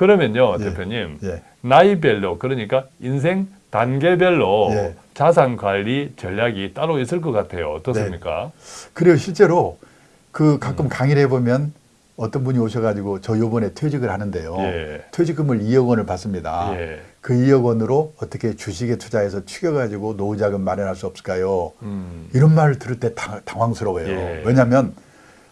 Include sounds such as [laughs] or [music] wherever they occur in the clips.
그러면요, 예. 대표님. 예. 나이별로 그러니까 인생 단계별로 예. 자산 관리 전략이 따로 있을 것 같아요. 어떻습니까? 그리고 실제로 그 가끔 음. 강의를 해보면 어떤 분이 오셔가지고 저 요번에 퇴직을 하는데요. 예. 퇴직금을 2억 원을 받습니다. 예. 그 2억 원으로 어떻게 주식에 투자해서 축여가지고 노후자금 마련할 수 없을까요? 음. 이런 말을 들을 때 당, 당황스러워요. 예. 왜냐하면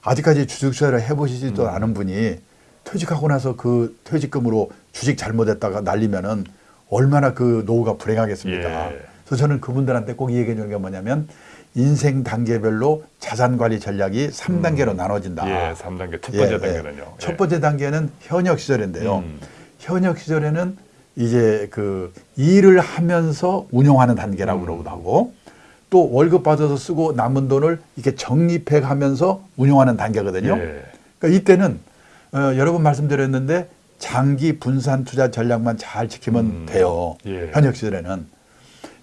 아직까지 주식 투자를 해보시지도 음. 않은 분이 퇴직하고 나서 그 퇴직금으로 주식 잘못했다가 날리면은 얼마나 그 노후가 불행하겠습니까? 예. 그래서 저는 그분들한테 꼭 얘기해 주는 게 뭐냐면 인생 단계별로 자산 관리 전략이 3단계로 나눠진다. 예, 3단계 첫 예, 번째 예. 단계는요. 첫 번째 단계는 현역 시절인데요. 음. 현역 시절에는 이제 그 일을 하면서 운용하는 단계라고 음. 그러기도 하고 또 월급 받아서 쓰고 남은 돈을 이렇게 적립해 가면서 운용하는 단계거든요. 예. 그러니까 이때는 어, 여러 번 말씀드렸는데 장기 분산 투자 전략만 잘 지키면 음. 돼요. 예. 현역 시절에는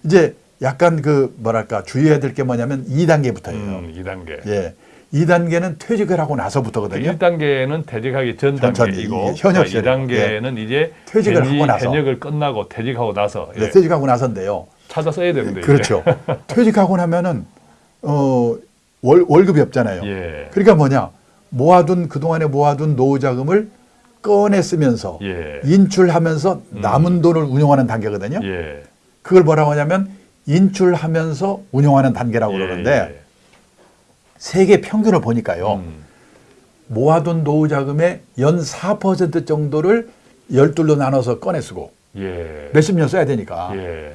이제 약간 그 뭐랄까 주의해야 될 게 뭐냐면 2단계부터예요. 음, 2단계. 예. 2단계는 퇴직을 하고 나서부터거든요. 1단계는 퇴직하기 전 단계이고 이- 현역 시절. 2단계는 이제 퇴직을 하고 나서. 현역을 끝나고 퇴직하고 나서 예. 네, 퇴직하고 나서인데요. 찾아 써야 되는데. 그렇죠. [laughs] 퇴직하고 나면은 어 월, 월급이 없잖아요. 예. 그러니까 뭐냐 모아둔 그 동안에 모아둔 노후 자금을 꺼내 쓰면서 예. 인출하면서 남은 돈을 운용하는 단계거든요. 예. 그걸 뭐라고 하냐면 인출하면서 운용하는 단계라고 예, 그러는데 세계 평균을 보니까요. 음. 모아둔 노후 자금의 연 4% 정도를 열둘로 나눠서 꺼내 쓰고 예. 몇십 년 써야 되니까. 예.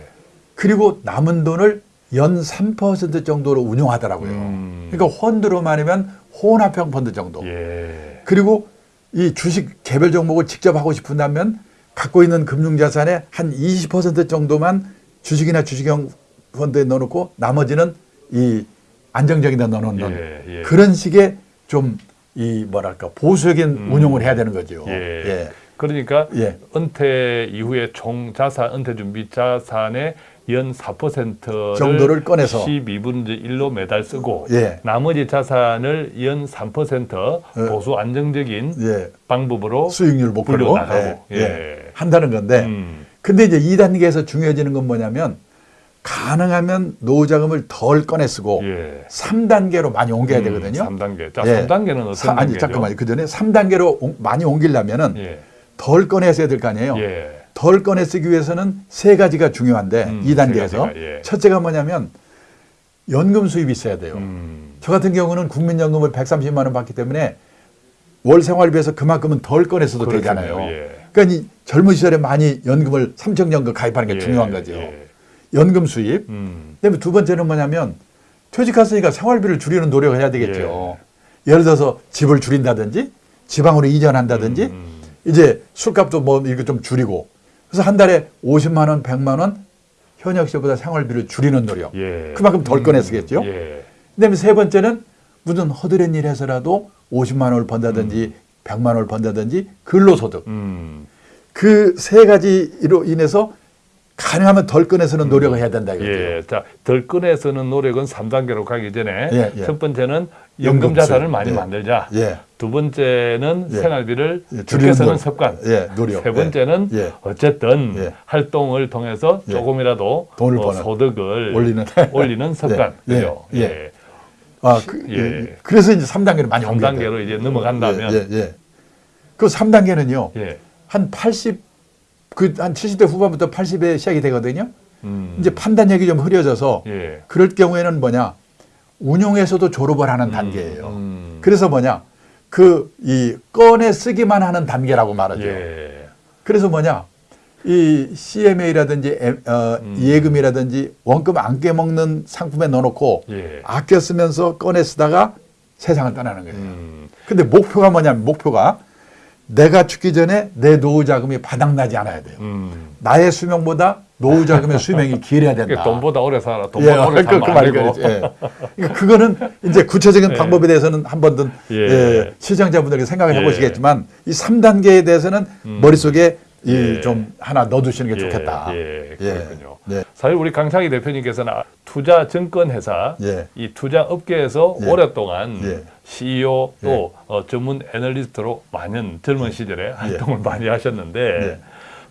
그리고 남은 돈을 연 3% 정도로 운용하더라고요. 음. 그러니까 펀드로 말하면 혼합형 펀드 정도. 예. 그리고 이 주식 개별 종목을 직접 하고 싶은다면 갖고 있는 금융자산의 한 20% 정도만 주식이나 주식형 펀드에 넣어놓고 나머지는 이 안정적인 데 넣어놓는 예, 예. 그런 식의 좀 이 뭐랄까 보수적인 음. 운용을 해야 되는 거죠. 예. 예. 그러니까 예. 은퇴 이후에 총 자산, 은퇴 준비 자산의 연 4%를 정도를 꺼내서. 12분의 1로 매달 쓰고 예. 나머지 자산을 연 3% 예. 보수 안정적인 예. 방법으로 수익률 목표로 굴려나가고. 예, 예. 예. 한다는 건데 음. 근데 이제 2단계에서 중요해지는 건 뭐냐면 가능하면 노후 자금을 덜 꺼내 쓰고 예. 3단계로 많이 옮겨야 되거든요. 3단계. 자, 예. 3단계는 어떤 사- 아니 단계죠? 잠깐만요. 그 전에 3단계로 많이 옮기려면은 예. 덜 꺼내 써야 될 거 아니에요. 예. 덜 꺼내 쓰기 위해서는 세 가지가 중요한데 음, 2단계에서 세 가지가, 예. 첫째가 뭐냐면 연금 수입이 있어야 돼요. 음. 저 같은 경우는 국민연금을 130만 원 받기 때문에 월 생활비에서 그만큼은 덜 꺼내서도 그렇군요. 되잖아요. 예. 그러니까 이 젊은 시절에 많이 연금을 삼청연금 가입하는 게 예, 중요한 거죠. 예. 연금 수입. 음. 그다음에 두 번째는 뭐냐면 퇴직했으니까 생활비를 줄이는 노력을 해야 되겠죠. 예 를 들어서 집을 줄인다든지 지방으로 이전한다든지 음. 이제 술값도 뭐 이거 좀 줄이고 그래서 한 달에 50만 원, 100만 원 현역 시보다 생활비를 줄이는 노력. 예. 그만큼 덜 꺼내 쓰겠죠. 예. 그다음에 세 번째는 무슨 허드렛 일 해서라도 50만 원을 번다든지 100만 원을 번다든지 근로소득. 음. 그세 가지로 인해서 가능하면 덜 꺼내서는 노력을 해야 된다 이거죠. 예. 자, 덜 꺼내서는 노력은 3단계로 가기 전에 예, 예. 첫 번째는 연금 자산을. 많이 예. 만들자. 예. 두 번째는 예. 생활비를 노력. 습관. 예, 노력. 세 번째는. 어쨌든 예. 활동을 통해서 예. 조금이라도 돈을 어. 소득을 올리는. [laughs] 올리는 습관. 예. 그죠? 예. 예. 아, 그, 예. 예. 그래서 이제 3단계를 많이 옮겨야 돼요. 3단계로 이제 넘어간다면 예, 예, 예. 그 3단계는요. 예. 한 80, 그 한 70대 후반부터 80에 시작이 되거든요. 음. 이제 판단력이 좀 흐려져서 예. 그럴 경우에는 뭐냐. 운용에서도 졸업을 하는 단계예요. 음. 그래서 뭐냐. 그 이 꺼내 쓰기만 하는 단계라고 말하죠. 예. 그래서 뭐냐. 이 CMA라든지 어, 음. 예금이라든지 원금 안 깨먹는 상품에 넣어놓고 예. 아껴 쓰면서 꺼내 쓰다가 세상을 떠나는 거예요. 음. 근데 목표가 뭐냐면 목표가 내가 죽기 전에 내 노후 자금이 바닥나지 않아야 돼요. 음. 나의 수명보다 노후 자금의 수명이 길어야 된다. 돈보다 오래 살아. 예, 돈보다 오래 그, 살면 그안 말이 되고. 그렇지. 예. 그러니까 그거는 이제 구체적인 예. 방법에 대해서는 한 번든 예. 예, 시청자분들에게 생각을 예. 해보시겠지만 이 3단계에 대해서는 음. 머릿속에 예. 이좀 하나 넣어두시는 게 예, 좋겠다. 예, 예. 그렇군요. 네. 사실 우리 강창희 대표님께서는 아, 투자 증권 회사 예. 이 투자 업계에서 예. 오랫동안 예. CEO 또 어, 전문 애널리스트로 많은 젊은 시절에 활동을 많이 하셨는데 예.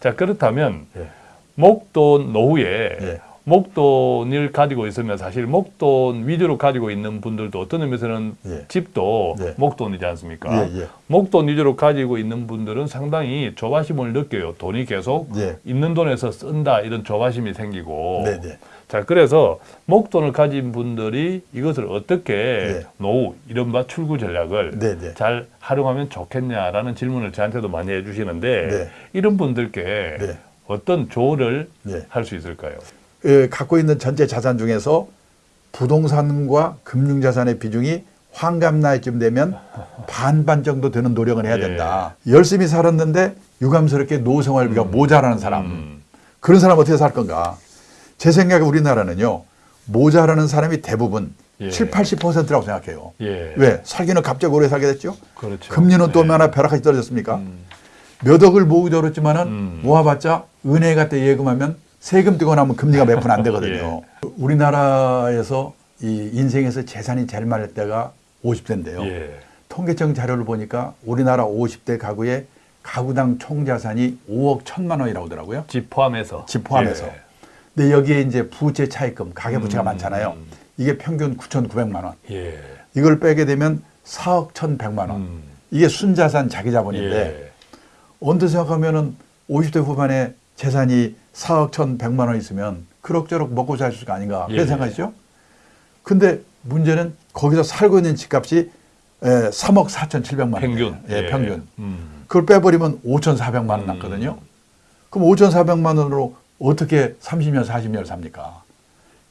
자 그렇다면 예. 목돈 노후에 예. 목돈을 가지고 있으면 사실 목돈 위주로 가지고 있는 분들도 어떤 의미에서는 예. 집도 예. 목돈이지 않습니까? 예, 예. 목돈 위주로 가지고 있는 분들은 상당히 조바심을 느껴요. 돈이 계속 예. 있는 돈에서 쓴다 이런 조바심이 생기고 네, 네. 자 그래서 목돈을 가진 분들이 이것을 어떻게 네. 노후 이른바 출구 전략을 네, 네. 잘 활용하면 좋겠냐라는 질문을 저한테도 많이 해주시는데 네. 이런 분들께 네. 어떤 조언을 네. 할수 있을까요? 예, 갖고 있는 전체 자산 중에서 부동산과 금융자산의 비중이 환갑 나이쯤 되면 반반 정도 되는 노력을 해야 예. 된다. 열심히 살았는데 유감스럽게 노생활비가 모자라는 사람. 음. 그런 사람 어떻게 살 건가? 제 생각에 우리나라는요. 모자라는 사람이 대부분 예. 7, 80%라고 생각해요. 예. 왜? 살기는 갑자기 오래 살게 됐죠? 그렇죠. 금리는 또 네. 얼마나 벼락같이 떨어졌습니까? 음. 몇 억을 모으기도 어렵지만은 음. 모아봤자 은행 갖다 예금하면 세금 떼고 나면 금리가 몇 푼 안 되거든요. [laughs] 예. 우리나라에서 이 인생에서 재산이 제일 많을 때가 50대인데요. 예. 통계청 자료를 보니까 우리나라 50대 가구의 가구당 총 자산이 5억 1천만 원이라고 하더라고요. 집 포함해서. 집 포함해서. 예. 근데 여기에 이제 부채 차입금, 가계부채가 음. 많잖아요. 이게 평균 9,900만 원. 예. 이걸 빼게 되면 4억 1,100만 원. 음. 이게 순자산 자기 자본인데 예. 언제 생각하면 은 50대 후반에 재산이 4억 1,100만 원 있으면 그럭저럭 먹고 살 수가 아닌가 그런 예. 생각이죠. 근데 문제는 거기서 살고 있는 집값이 에, 3억 4,700만 원. 평균. 예, 평균. 음. 그걸 빼버리면 5,400만 원 음. 남거든요. 그럼 5,400만 원으로 어떻게 30년, 40년을 삽니까?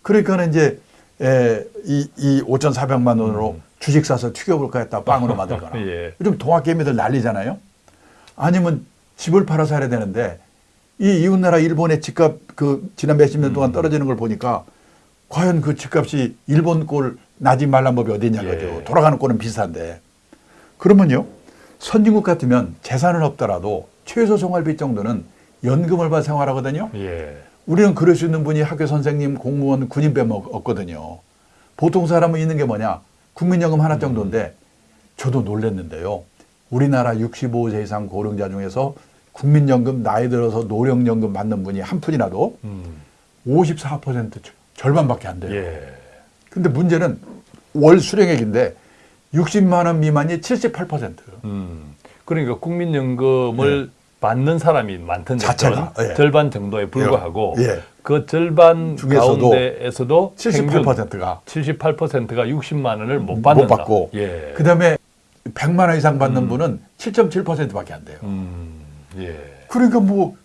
그러니까는 이제 에, 이, 이 5,400만 원으로 주식 사서 튀겨볼까 했다 빵으로 [laughs] 만들거나. 음. 예. 요즘 동학개미들 난리잖아요. 아니면 집을 팔아 살아야 되는데 이 이웃나라 일본의 집값 그 지난 몇십 년 음. 동안 떨어지는 걸 보니까 과연 그 집값이 일본 꼴 나지 말란 법이 어디 있냐 거죠. 예. 돌아가는 꼴은 비슷한데. 그러면요. 선진국 같으면 재산은 없더라도 최소 생활비 정도는 연금을 받아 생활하거든요. 예. 우리는 그럴 수 있는 분이 학교 선생님, 공무원, 군인 없- 없거든요. 보통 사람은 있는 게 뭐냐? 국민연금 하나 정도인데 저도 놀랐는데요. 우리나라 65세 이상 고령자 중에서 국민연금 나이 들어서 노령연금 받는 분이 한 푼이라도 음. 54% 절반밖에 안 돼요. 예. 근데 문제는 월 수령액인데 60만 원 미만이 78%. 음. 그러니까 국민연금을 받는 사람이 많든 네. 자체가, 예. 절반 정도에 불과하고 예. 그 절반 중에서도 가운데에서도 78%가 78%가 60만 원을 못 받는다. 못 받고 예. 그다음에 100만 원 이상 받는 분은 7.7%밖에 안 돼요. 음. 예. 그러니까 뭐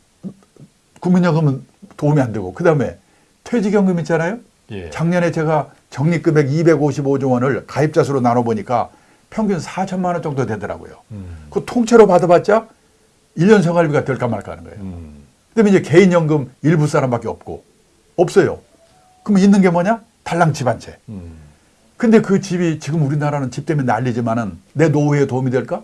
국민연금은 도움이 안 되고 그다음에 퇴직연금 있잖아요. 예. 작년에 제가 적립금액 255조 원을 가입자 수로 나눠 보니까 평균 4천만 원 정도 되더라고요. 음. 그 통째로 받아봤자 1년 생활비가 될까 말까 하는 거예요. 음. 그다음에 이제 개인연금 일부 사람밖에 없고 없어요. 그럼 있는 게 뭐냐? 달랑 집 한 채. 음. 근데 그 집이 지금 우리나라는 집 때문에 난리지만은 내 노후에 도움이 될까?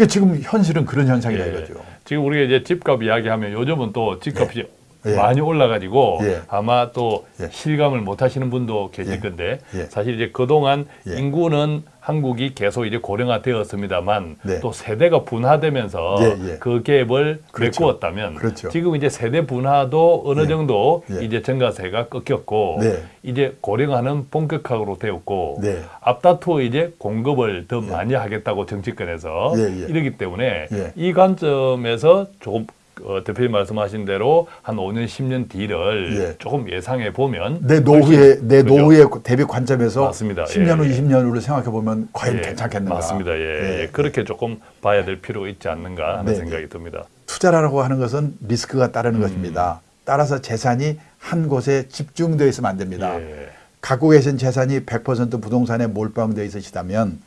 그 지금 현실은 그런 현상이다 예. 이거죠. 지금 우리가 이제 집값 이야기하면 요즘은 또 집값이 예. 많이 올라가지고 예. 아마 또 예. 실감을 못 하시는 분도 계실 예. 건데 예. 사실 이제 그동안 예. 인구는 한국이 계속 이제 고령화 되었습니다만 네. 또 세대가 분화되면서 예, 예. 그 갭을 그렇죠. 메꾸었다면 그렇죠. 지금 이제 세대 분화도 어느 예. 정도 예. 이제 증가세가 꺾였고 네. 이제 고령화는 본격화로 되었고 네. 앞다투어 이제 공급을 더 많이 하겠다고 정치권에서 예, 예. 이러기 때문에 예. 이 관점에서 조금 어, 대표님 말씀하신 대로 한 5년 10년 뒤를 예. 조금 예상해 보면 내 노후의 내 그죠? 노후의 대비 관점에서 맞습니다. 10년 후, 예. 20년 후를 생각해 보면 과연 예, 괜찮겠는가? 맞습니다. 예, 예. 그렇게 조금 봐야 될 필요가 있지 않는가 하는 네, 생각이 듭니다. 투자라고 하는 것은 리스크가 따르는 음. 것입니다. 따라서 재산이 한 곳에 집중되어 있으면 안 됩니다. 예. 갖고 계신 재산이 100% 부동산에 몰빵되어 있으시다면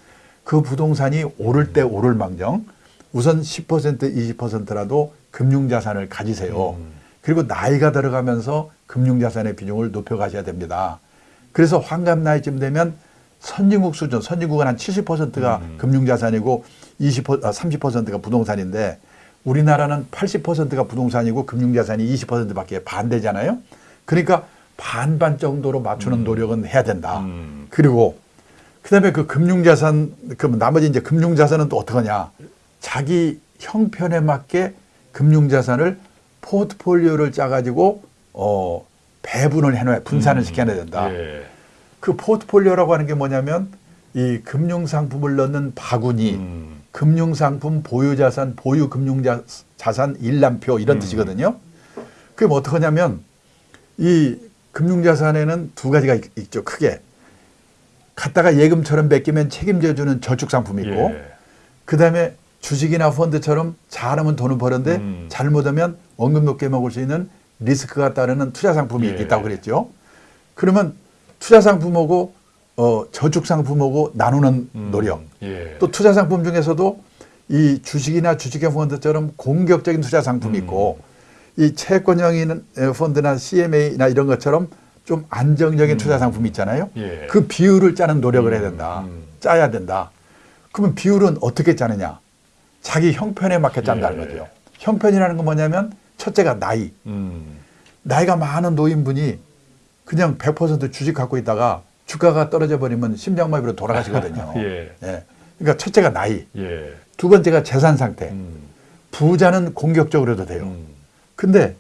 그 부동산이 오를 때 오를 망정 우선 10% 20%라도 금융자산을 가지세요. 음. 그리고 나이가 들어가면서 금융자산의 비중을 높여가셔야 됩니다. 그래서 환갑 나이쯤 되면 선진국 수준, 선진국은 한 70%가 음. 금융자산이고 20, 아, 30%가 부동산인데 우리나라는 80%가 부동산이고 금융자산이 20%밖에 반대잖아요. 그러니까 반반 정도로 맞추는 노력은 해야 된다. 음. 그리고 그다음에 그 금융자산 그 나머지 이제 금융자산은 또 어떡하냐? 자기 형편에 맞게 금융자산을 포트폴리오를 짜가지고 어 배분을 해놔야 분산을 시켜야 된다. 예. 그 포트폴리오라고 하는 게 뭐냐면 이 금융상품을 넣는 바구니, 음. 금융상품 보유자산, 보유 금융자산 일람표 이런 뜻이거든요. 그게 뭐 어떡하냐면 이 금융자산에는 두 가지가 있- 있죠. 크게 갖다가 예금처럼 맡기면 책임져주는 저축상품이 있고 예. 그 다음에 주식이나 펀드처럼 잘하면 돈을 버는데 음. 잘못하면 원금 높게 먹을 수 있는 리스크가 따르는 투자 상품이 예. 있다고 그랬죠. 그러면 투자 상품하고 어, 저축 상품하고 나누는 음. 노력. 예. 또 투자 상품 중에서도 이 주식이나 주식형 펀드처럼 공격적인 투자 상품이 있고 음. 이 채권형인 펀드나 CMA나 이런 것처럼 좀 안정적인 투자 상품이 있잖아요. 음. 예. 그 비율을 짜는 노력을 해야 된다. 음. 짜야 된다. 그러면 비율은 어떻게 짜느냐? 자기 형편에 맞게 짠다는 예. 거죠. 형편이라는 건 뭐냐면 첫째가 나이. 음. 나이가 많은 노인분이 그냥 100% 주식 갖고 있다가 주가가 떨어져 버리면 심장마비로 돌아가시거든요. [laughs] 예. 그러니까 첫째가 나이. 예. 두 번째가 재산 상태. 음. 부자는 공격적으로 해도 돼요. 음. 근데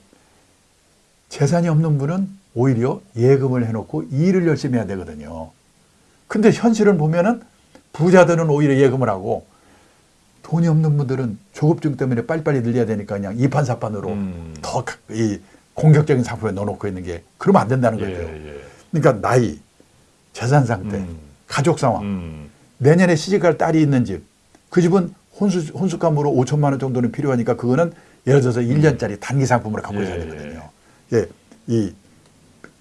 재산이 없는 분은 오히려 예금을 해놓고 일을 열심히 해야 되거든요. 근데 현실을 보면은 부자들은 오히려 예금을 하고 돈이 없는 분들은 조급증 때문에 빨리빨리 늘려야 되니까 그냥 이판사판으로 음. 더이 공격적인 상품에 넣어놓고 있는 게 그러면 안 된다는 거죠. 예. 예. 그러니까 나이, 재산 상태, 음. 가족 상황, 음. 내년에 시집갈 딸이 있는 집, 그 집은 혼수, 혼수감으로 5천만 원 정도는 필요하니까 그거는 예를 들어서 1년짜리 단기 상품으로 갖고 예, 있어야 되거든요. 예, 이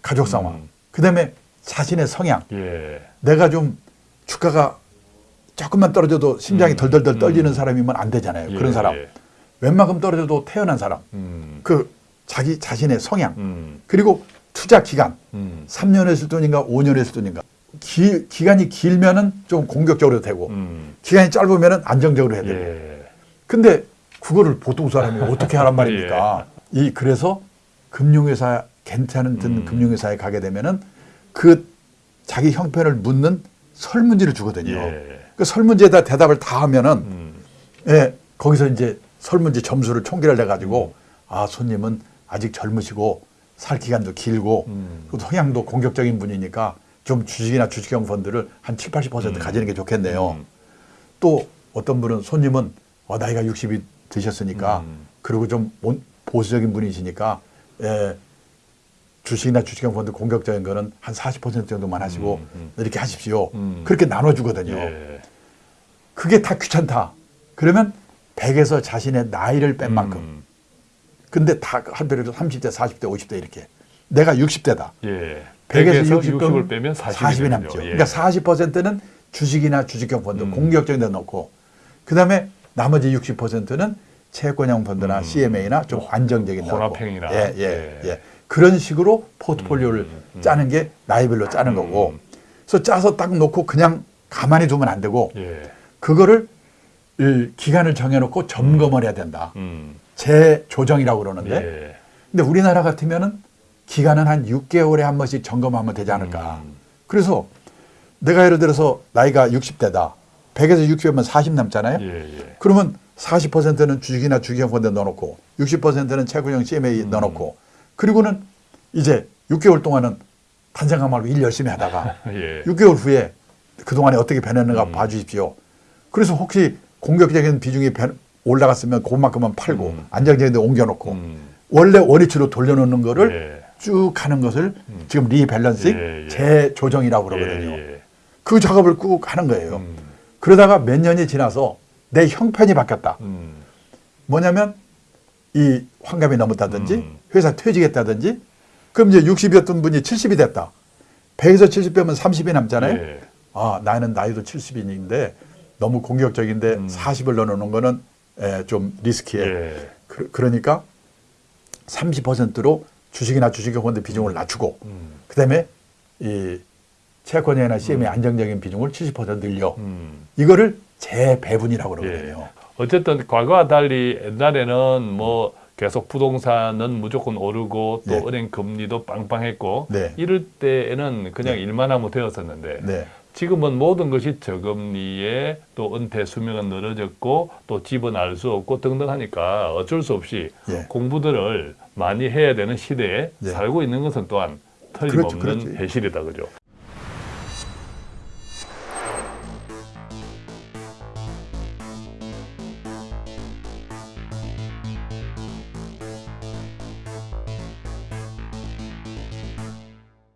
가족 상황. 음. 그 다음에 자신의 성향. 예. 내가 좀 주가가 조금만 떨어져도 심장이 음. 덜덜덜 떨리는 음. 사람이면 안 되잖아요. 예. 그런 사람. 웬만큼 떨어져도 태어난 사람. 음. 그 자기 자신의 성향. 음. 그리고 투자 기간. 음. 3년 했을 돈인가 5년 했을 돈인가. 기, 기간이 길면은 좀 공격적으로 되고 음. 기간이 짧으면은 안정적으로 해야 돼요. 예. 근데 그거를 보통 사람이 [laughs] 어떻게 하란 말입니까? 이 그래서 금융회사 괜찮은 든 음. 금융회사에 가게 되면은 그 자기 형편을 묻는 설문지를 주거든요. 예. 그 설문지에다 대답을 다 하면은 음. 예, 거기서 이제 설문지 점수를 총결을 해가지고 아 손님은 아직 젊으시고 살 기간도 길고 음. 또 성향도 공격적인 분이니까 좀 주식이나 주식형 펀드를 한 7, 80% 음. 가지는 게 좋겠네요. 음. 또 어떤 분은 손님은 어, 나이가 60이 드셨으니까 음. 그리고 좀 온- 보수적인 분이시니까 예, 주식이나 주식형 펀드 공격적인 거는 한 40% 정도만 하시고 음, 음. 이렇게 하십시오. 음. 그렇게 나눠주거든요. 예. 그게 다 귀찮다. 그러면 100에서 자신의 나이를 뺀 만큼. 음. 근데 다 한별로 30대, 40대, 50대 이렇게. 내가 60대다. 예. 100에서 100에서 60을 60 을 빼면 40이, 이 남죠. 예. 그러니까 40%는 주식이나 주식형 펀드 음. 공격적인 데 넣고 그다음에 나머지 60%는 채권형 펀드나 음. CMA나 좀 안정적인 데 넣고. 혼합형이나. 예, 예, 예. 예. 그런 식으로 포트폴리오를 음, 음. 짜는 게 나이별로 짜는 음. 거고. 그래서 짜서 딱 놓고 그냥 가만히 두면 안 되고 예. 그거를 이 기간을 정해놓고 점검을 해야 된다. 음. 재조정이라고 그러는데 예. 근데 우리나라 같으면 은 기간은 한 6개월에 한 번씩 점검하면 되지 않을까. 음. 그래서 내가 예를 들어서 나이가 60대다. 100에서 60이면 40 남잖아요. 예. 예. 그러면 40%는 주식이나 주식형 펀드 넣어놓고 60%는 채권형 CMA 음. 넣어놓고 그리고는 이제 6개월 동안은 단생각 말고 일 열심히 하다가 [laughs] 예. 6개월 후에 그동안에 어떻게 변했는가 음. 봐주십시오. 그래서 혹시 공격적인 비중이 변- 올라갔으면 그만큼만 팔고 음. 안정적인 데 옮겨놓고 음. 원래 원위치로 돌려놓는 거를 예. 쭉 하는 것을 지금 리밸런싱 예, 예. 재조정이라고 그러거든요. 예, 예. 그 작업을 꾹 하는 거예요. 음. 그러다가 몇 년이 지나서 내 형편이 바뀌었다. 음. 뭐냐면 이 환갑이 넘었다든지 음. 회사 퇴직했다든지 그럼 이제 60이었던 분이 70이 됐다. 100에서 70 빼면 30이 남잖아요. 예. 아, 나는 나이도 70인데 너무 공격적인데 음. 40을 넣어놓는 거는 에, 좀 리스키해. 예. 그, 그러니까 30%로 주식이나 주식형 펀드 비중을 낮추고 음. 그다음에 이 채권이나 CM의 안정적인 비중을 70% 늘려. 음. 이거를 재배분이라고 그러거든요. 예. 어쨌든 과거와 달리 옛날에는 뭐 계속 부동산은 무조건 오르고 또 예. 은행 금리도 빵빵했고 네. 이럴 때에는 그냥 네. 일만 하면 되었었는데 네. 지금은 모든 것이 저금리에 또 은퇴 수명은 늘어졌고 또 집은 알 수 없고 등등 하니까 어쩔 수 없이 예. 공부들을 많이 해야 되는 시대에 네. 살고 있는 것은 또한 틀림없는 그렇죠, 그렇죠. 현실이다 그죠.